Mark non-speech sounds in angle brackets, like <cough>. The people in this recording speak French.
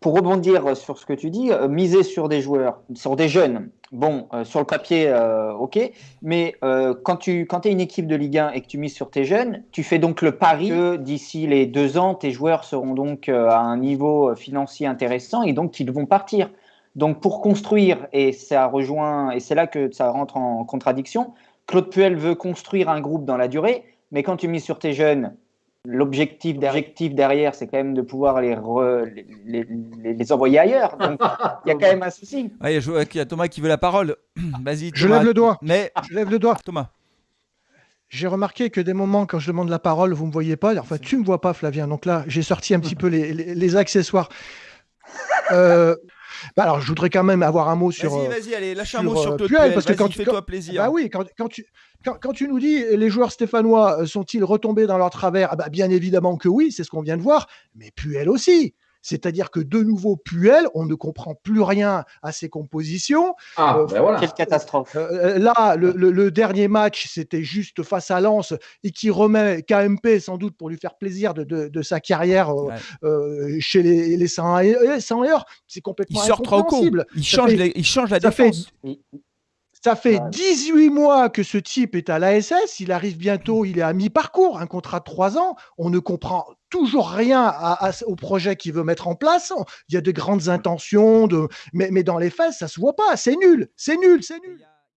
pour rebondir sur ce que tu dis, euh, miser sur des joueurs, sur des jeunes, bon, euh, sur le papier, euh, ok, mais quand tu es une équipe de Ligue 1 et que tu mises sur tes jeunes, tu fais donc le pari que d'ici les deux ans, tes joueurs seront donc à un niveau financier intéressant et donc qu'ils vont partir. Donc pour construire, et ça rejoint, et c'est là que ça rentre en contradiction, Claude Puel veut construire un groupe dans la durée, mais quand tu mises sur tes jeunes, L'objectif derrière, c'est quand même de pouvoir les, les, les, envoyer ailleurs. Donc, il y a quand même un souci. il y a Thomas qui veut la parole. <clears throat> Vas-y. Je lève le doigt. Mais... Je lève le doigt. Thomas. J'ai remarqué que des moments, quand je demande la parole, vous ne me voyez pas. Enfin, tu ne me vois pas, Flavien. Donc là, j'ai sorti un petit peu les, accessoires. Euh, bah alors, je voudrais quand même avoir un mot sur. Vas-y, vas-y, allez, lâche un mot sur euh, Puel, parce que quand tu fais-toi plaisir. Bah oui, quand, quand tu quand, quand, tu nous dis les joueurs stéphanois sont-ils retombés dans leur travers? Ah bah Bien évidemment que oui, c'est ce qu'on vient de voir, mais Puel aussi. C'est-à-dire que de nouveau, Puel, on ne comprend plus rien à ses compositions. Ah, euh, ben voilà. Quelle catastrophe. Euh, là, le, le, dernier match, c'était juste face à Lens et qui remet KMP sans doute pour lui faire plaisir de, de, de sa carrière euh, chez les, les 100 heures. C'est complètement il sort trop Il change, il change la défense. Ça fait 18 mois que ce type est à l'ASS. Il arrive bientôt, il est à mi-parcours, un contrat de 3 ans. On ne comprend toujours rien au projet qu'il veut mettre en place. Il y a de grandes intentions, mais dans les faits, ça se voit pas. C'est nul, c'est nul, c'est nul.